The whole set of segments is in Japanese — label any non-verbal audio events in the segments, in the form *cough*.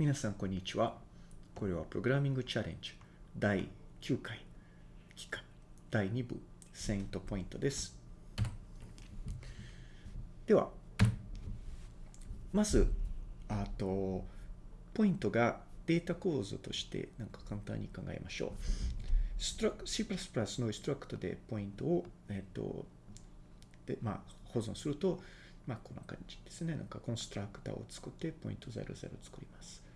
皆さん、こんにちは。これはプログラミングチャレンジ第9回期間第2部セイントポイントです。では、まず、あと、ポイントがデータ構造としてなんか簡単に考えましょう。C++ のストラクトでポイントを、えっと、で、まあ、保存すると、まあ、こんな感じですね。なんかコンストラクターを作って、ポイント00を作ります。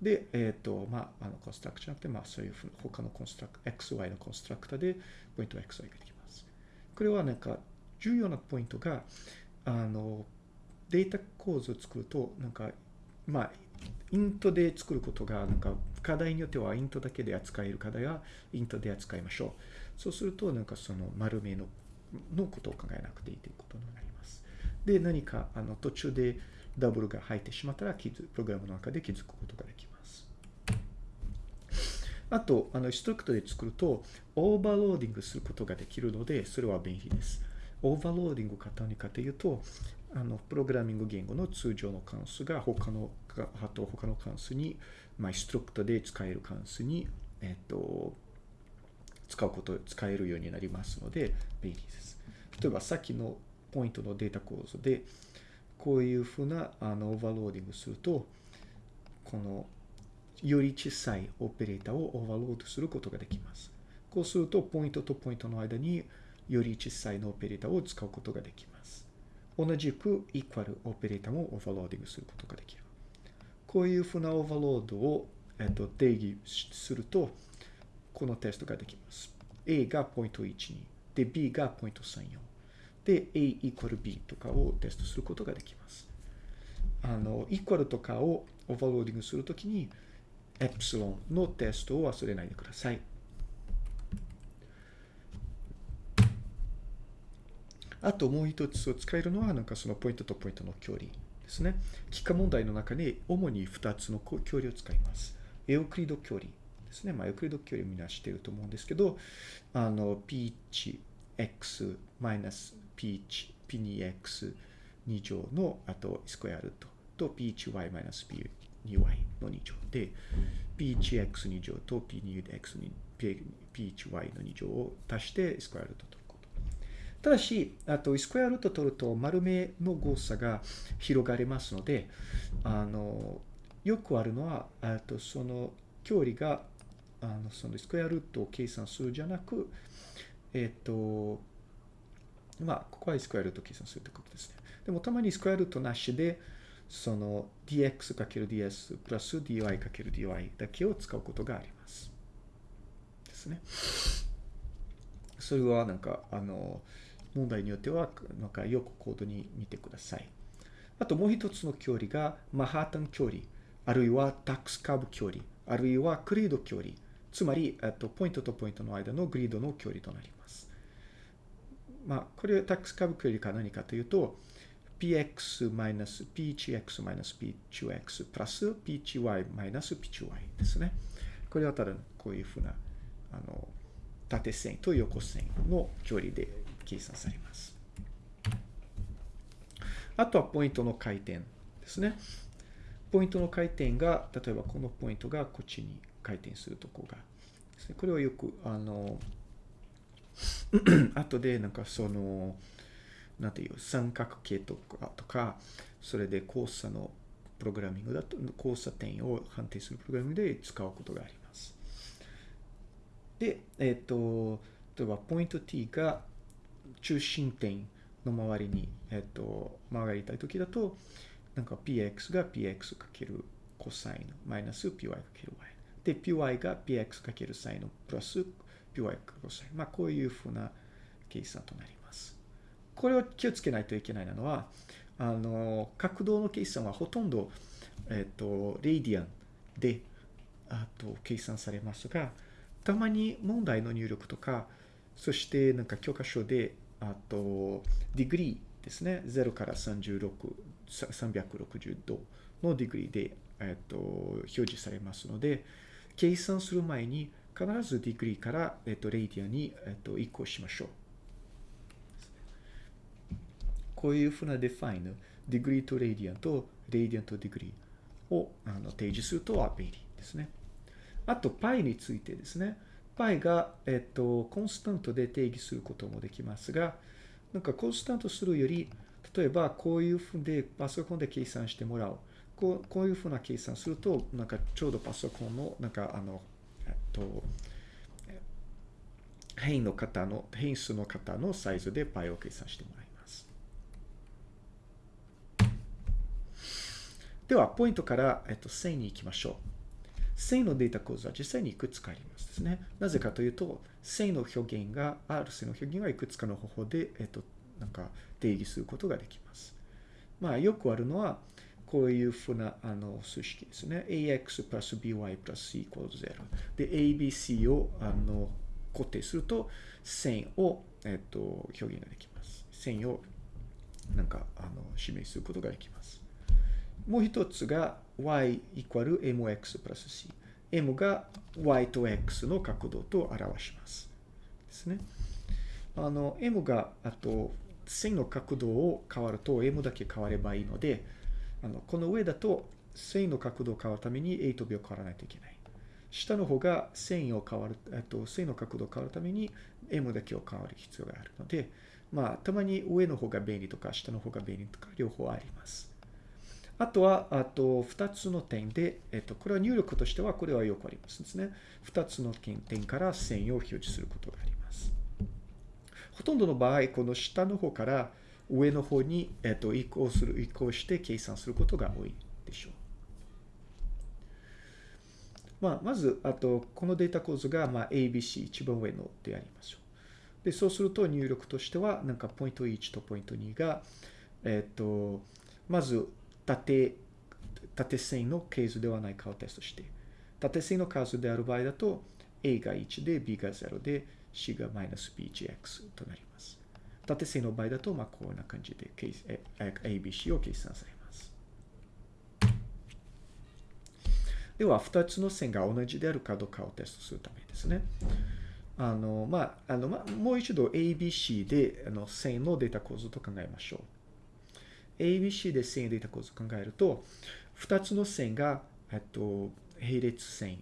で、えっ、と、まあ、あの、コンストラクターじゃなくて、まあ、そういうふう他のコンストラクター、XY のコンストラクタで、ポイント XY ができます。これはなんか、重要なポイントが、あの、データ構造を作ると、なんか、まあ、イントで作ることが、なんか、課題によってはイントだけで扱える課題はイントで扱いましょう。そうすると、なんかその丸めののことを考えなくていいということになります。で、何かあの途中でダブルが入ってしまったら、プログラムの中で気づくことができます。あと、あの、 struct で作ると、 overloading することができるので、それは便利です。 overloading か何かというと、あの、プログラミング言語の通常の関数が他の、あと他の関数に、まあ、 struct で使える関数に、えっと、使うこと、使えるようになりますので、便利です。例えば、さっきのポイントのデータ構造で、こういうふうなあの overloading すると、このより小さいオペレーターを overload することができます。こうすると、ポイントとポイントの間により小さいのオペレーターを使うことができます。同じく、イクアルオペレーターも overloading することができる。こういうふうな overload を、えっと、定義すると、このテストができます。A がポイント12。で、B がポイント34。で、A イコール B とかをテストすることができます。あの、イコールとかを overloading するときに、エプシロンのテストを忘れないでください。あともう一つを使えるのは、なんかそのポイントとポイントの距離ですね。幾何問題の中に主に2つの距離を使います。エオクリド距離ですね。まあ、エオクリド距離をみんな知っていると思うんですけど、あの、P1、X マイナス P1、P2X 2乗の、あと、スクエアルートと P1Y マイナス P2Y の2乗で、P1X2 乗と P2X2、P1Y の2乗を足してスクエアルートと。ただし、あと、スクエアルート取ると丸目の誤差が広がりますので、あの、よくあるのは、あとその距離が、あの、そのスクエアルートを計算するじゃなく、えっと、まあ、ここはスクエアルト計算するということですね。でも、たまにスクエアルトなしで、その dx×ds プラス dy×dy だけを使うことがあります。ですね。それはなんか、あの、問題によっては、なんかよくコードに見てください。あともう一つの距離が、マハータン距離、あるいはタックスカーブ距離、あるいはグリード距離、つまり、えっと、ポイントとポイントの間のグリードの距離となります。まあ、これはタックスカーブ距離か何かというと、px マイナス p1x マイナス p2x プラス p1y マイナス p2y ですね。これはただこういうふうな、あの、縦線と横線の距離で計算されます。あとはポイントの回転ですね。ポイントの回転が、例えばこのポイントがこっちに回転するとこがね。これをよく、あの、*clears throat* 後でなんかその、なんていう、三角形とか、とかそれで交差のプログラミングだと、交差点を判定するプログラミングで使うことがあります。で、えっ、と、例えばポイント t が中心点の周りに、えっ、と、曲がりたいときだと、なんか px が px かけるコサインマイナス py かける y。で、py が px かけるサインプラス py かコサイン。まあ、こういうふうな計算となります。これを気をつけないといけないのは、あの、角度の計算はほとんど、えっ、と、 radian で、あと、計算されますが、たまに問題の入力とか、そしてなんか教科書で、あと、 degree ですね。0から36、360度の degree で、えっと、表示されますので、計算する前に必ず degree から、えっと、 radian に、えっと、移行しましょう。こういうふうな define、degree と radian と radian と degree をあの定義するとは便利ですね。あと、π についてですね。π が、えっと、 constant で定義することもできますが、なんか constant するより、例えばこういうふうでパソコンで計算してもらう。こうこういうふうな計算すると、なんかちょうどパソコンの、なんかあの、と、変異の方の、変数の方のサイズで π を計算してもらいます。では、ポイントから、えっと、線に行きましょう。線のデータ構造は実際にいくつかありますですね。なぜかというと、線の表現が、R 線の表現がいくつかの方法で、えっと、なんか定義することができます。まあ、よくあるのは、こういうふうなあの数式ですね。ax プラス by プラス c イコール0。で、abc をあの固定すると、線を、えっと、表現ができます。線をなんかあの示すことができます。もう一つが y イコール mx プラス c。m が y と x の角度と表します。ですね。あの、m が、あと、線の角度を変わると m だけ変わればいいので、あの、この上だと線の角度を変わるために a と b を変わらないといけない。下の方が線を変わる、えっと、線の角度を変わるために m だけを変わる必要があるので、まあ、たまに上の方が便利とか、下の方が便利とか、両方あります。あとは、あと、二つの点で、えっと、これは入力としては、これはよくありますですね。二つの点から線を表示することがあります。ほとんどの場合、この下の方から上の方に、えっと、移行する、移行して計算することが多いでしょう。まあ、まず、あと、このデータ構図が、まあ、ABC、一番上のでありましょう。で、そうすると入力としては、なんかポイント1とポイント2が、えっと、まず、縦、縦線の係数ではないかをテストして、縦線の数である場合だと、a が1で b が0で c がマイナス bgx となります。縦線の場合だと、まあ、こんな感じで ABC を計算されます。では、2つの線が同じであるかどうかをテストするためですね。あの、まあ、あの、まあ、もう一度 ABC であの線のデータ構造と考えましょう。ABC で線データ構図を考えると、2つの線が、えっと、並列線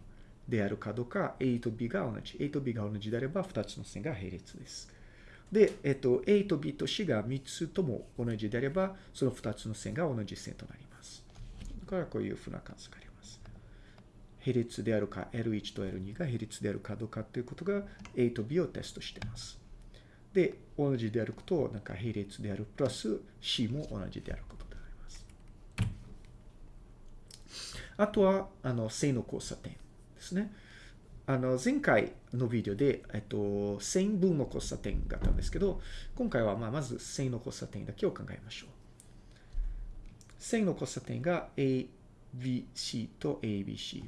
であるかどうか、A と B が同じ。A と B が同じであれば、2つの線が並列です。で、えっと、A と B と C が3つとも同じであれば、その2つの線が同じ線となります。だからこういうふうな関数があります。並列であるか、L1 と L2 が並列であるかどうかということが A と B をテストしています。で、同じであることを、なんか並列である、プラス C も同じであることであります。あとは、あの、正の交差点ですね。あの、前回のビデオで、えっと、線分の交差点があったんですけど、今回は、まあ、まず線の交差点だけを考えましょう。線の交差点が ABC と ABC。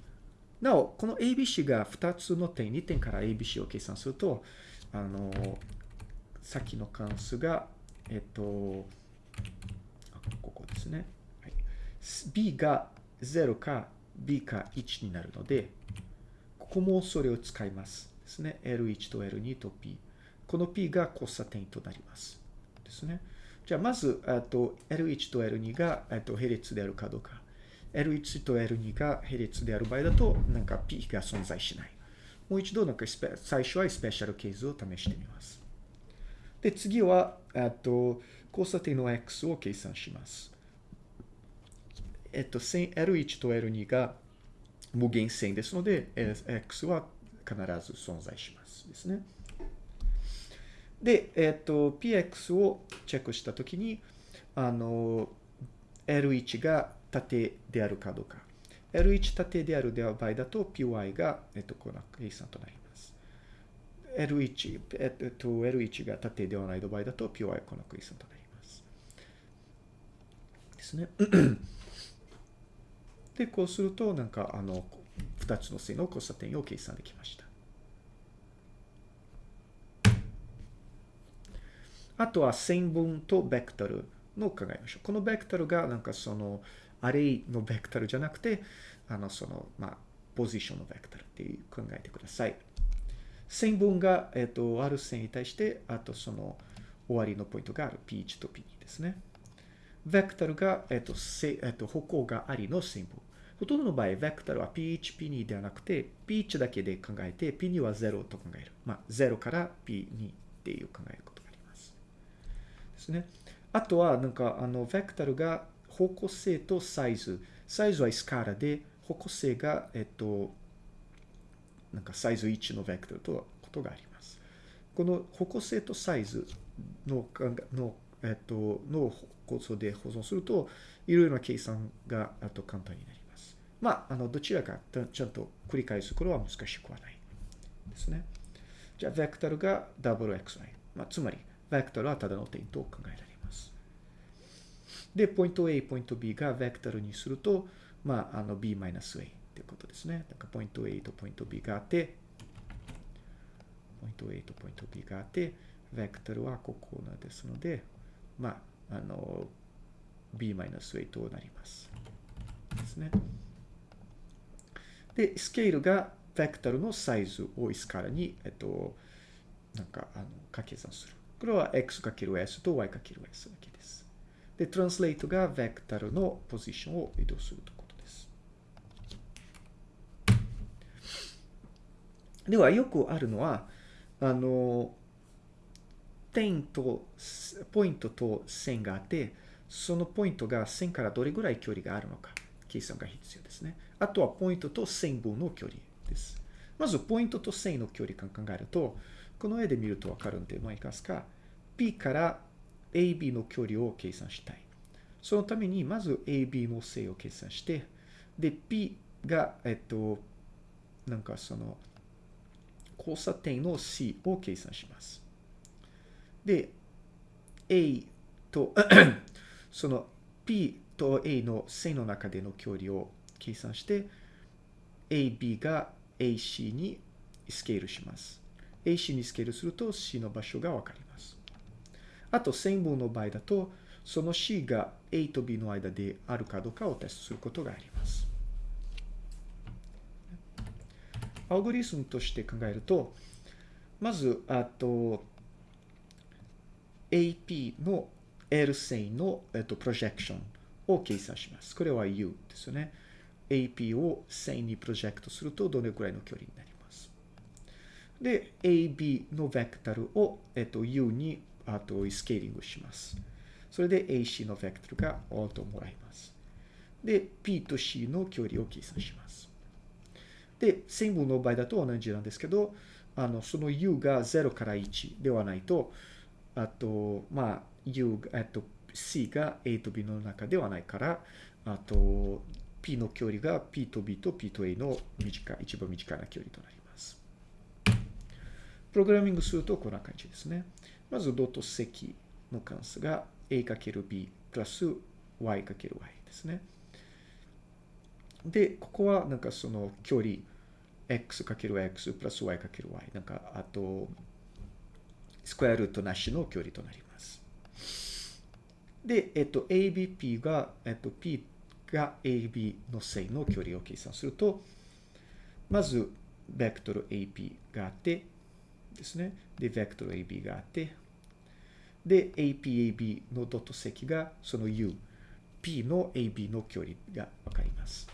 なお、この ABC が2つの点、2点から ABC を計算すると、あの、先の関数が、えっと、ここですね。はい、b が0か b か1になるので、ここもそれを使いますですね。L1 と L2 と P。この P が交差点となります。ですね。じゃあ、まず、と L1 と L2 がと並列であるかどうか。L1 と L2 が並列である場合だと、なんか P が存在しない。もう一度、なんか最初はスペシャルケースを試してみます。で、次は、と、交差点の x を計算します。えっと、L1 と L2 が無限線ですので、x は必ず存在します。ですね。で、えっと、px をチェックしたときに、あの、L1 が縦であるかどうか。L1 縦である場合だと、py が、えっと、この計算となります。L1、えっと、L1 が縦ではない場合だと、PY はこのクイズとなります。ですね。で、こうすると、なんか、あの、2つの線の交差点を計算できました。あとは線分とベクトルの考えましょう。このベクトルが、なんかその、アレイのベクトルじゃなくて、あの、その、まあ、ポジションのベクトルっていう考えてください。線分が、えっ、と、ある線に対して、あとその終わりのポイントがある P1 と P2 ですね。ベクトルが、えっ、と、せえっ、と、歩行がありの線分。ほとんどの場合、ベクタルは P1、P2 ではなくて、P1 だけで考えて、P2 は0と考える。まあ、0から P2 っていう考えることがあります。ですね。あとは、なんか、あの、ベクタルが方向性とサイズ。サイズはイスカーラで、方向性が、えっと、なんかサイズ1のベクタルとことがあります。この方向性とサイズの、の、えっと、の構造で保存すると、いろいろな計算があと簡単になります。まあ、あの、どちらかちゃんと繰り返すことは難しくはないですね。じゃあ、ベクタルが WXY。まあ、つまり、ベクタルはただの点と考えられます。で、ポイント A、ポイント B がベクタルにすると、まあ、あの、B-A ってことですね。だから、ポイント A とポイント B があって、ポイント A とポイント B があって、ベクタルはここなですので、まあ、あの、b-a となります。ですね。で、スケールがベクタルのサイズをスカラに、えっと、なんか、あの、掛け算する。これは x×s と y×s だけです。で、トランスレートがベクタルのポジションを移動するということです。では、よくあるのは、あの、点と、ポイントと線があって、そのポイントが線からどれぐらい距離があるのか、計算が必要ですね。あとはポイントと線分の距離です。まず、ポイントと線の距離感考えると、この絵で見るとわかるんで、もういますか。P から AB の距離を計算したい。そのために、まず AB の正を計算して、で、P が、えっと、なんかその、交差点の C を計算します。で、A と *clears throat* その P と A の線の中での距離を計算して、AB が AC にスケールします。AC にスケールすると C の場所がわかります。あと、線分の場合だと、その C が A と B の間であるかどうかをテストすることがあります。アルゴリスムとして考えると、まず、あと、AP の L 線の、えっと、プロジェクションを計算します。これは U ですよね。AP を線にプロジェクトするとどれくらいの距離になります。で、AB のベクタルを、えっと、U にあとスケーリングします。それで AC のベクタルがオートもらいます。で、P と C の距離を計算します。で、線分の場合だと同じなんですけど、あの、その U が0から1ではないと、あと、まあ、U、えっと、C が A と B の中ではないから、あと、P の距離が P と B と P と A の短い、一番短い距離となります。プログラミングするとこんな感じですね。まず、ドット積の関数が A×B プラス Y×Y ですね。で、ここはなんかその距離 x×x プラス y×y なんかあとスクエアルートなしの距離となります。で、えっと、ABP が、えっと、P が AB の正の距離を計算すると、まず、ベクトル AP があって、ですね。で、ベクトル AB があって、で、APAB のドット積がその U、P の AB の距離がわかります。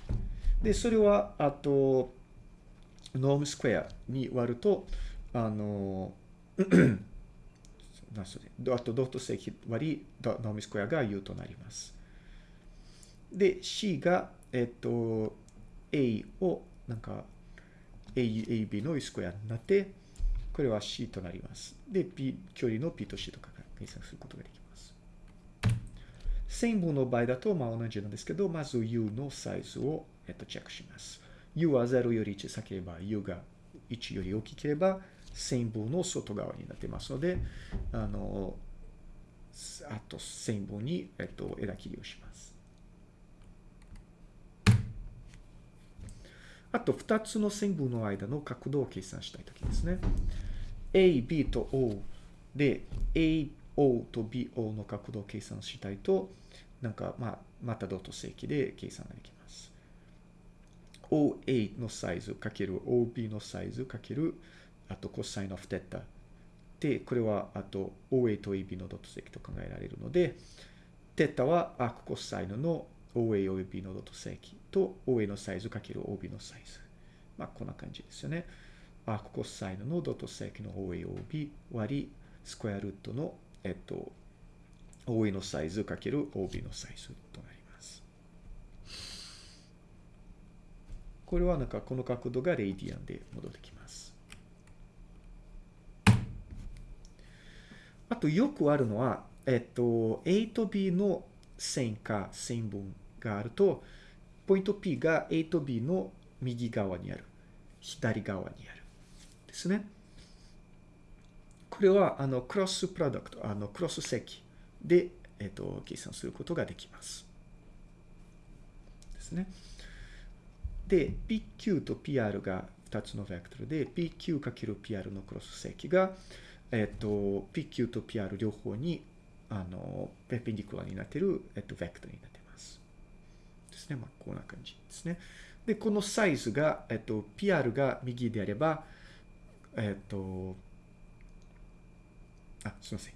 で、それは、あと、ノームスクエアに割ると、あの、*clears throat* なそれ。あと、ドット積割り、ノームスクエアが U となります。で、C が、えっと、A を、なんか、AB の U スクエアになって、これは C となります。で、P、距離の P と C とかが計算することができます。線分の場合だと、まあ同じなんですけど、まず U のサイズを、えっと、チェックします。U は0より1先ければ、U が1より大きければ、線分の外側になってますので、あの、あと線分に、えっと、枝切りをします。あと、2つの線分の間の角度を計算したいときですね。A、B と O で、A、O と B、O の角度を計算したいと、なんか、まあ、またドット正規で計算ができます。OA のサイズかける OB のサイズかけるあとコサイン of テタで、これはあと OA と AB のドット積と考えられるので、テタはアークコサインの OA 及びのドット積と OA のサイズかける OB のサイズ。まあ、こんな感じですよね。アークコサインのドット積の OAOB 割りスクエアルートの、えっと、OA のサイズかける OB のサイズとなります。これはなんかこの角度がレイディアンで戻ってきます。あとよくあるのは、えっと、A と B の線か線分があると、ポイント P が A と B の右側にある。左側にある。ですね。これは、あの、クロスプロダクト、あの、クロス積で、えっ、と、計算することができます。ですね。で、PQ と PR が2つのベクトルで、PQ×PR のクロス積が、えっ、と、PQ と PR 両方に、あの、ペペンディクラになっている、えっ、と、ベクトルになっています。ですね。まあ、こんな感じですね。で、このサイズが、えっと、PR が右であれば、えっと、あ、すみません。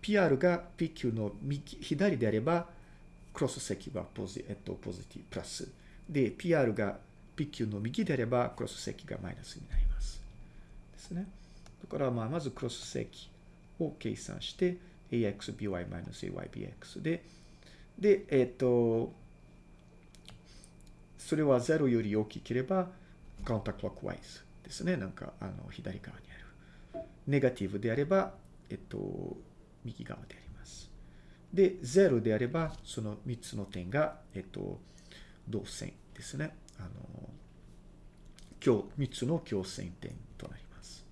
PR が PQ の右、左であれば、クロス積はポジ、えっと、ポジティブ、プラス。で、PR が PQ の右であれば、クロス積がマイナスになります。ですね。だから、まあ、まずクロス積を計算して、axby-aybx で、で、えっと、それは0より大きければ、カウンタークロックワイズですね。なんか、あの、左側にある。ネガティブであれば、えっと、右側であります。で、0であれば、その3つの点が、えっと、同線ですね。あの、今日、3つの共線点となります。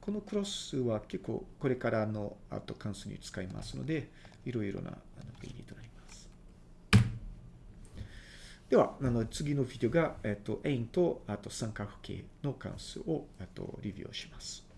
このクロスは結構、これからの後関数に使いますので、いろいろなあの便利となります。では、あの次のビデオが、えっと、円と、あと三角形の関数を、と、レビューします。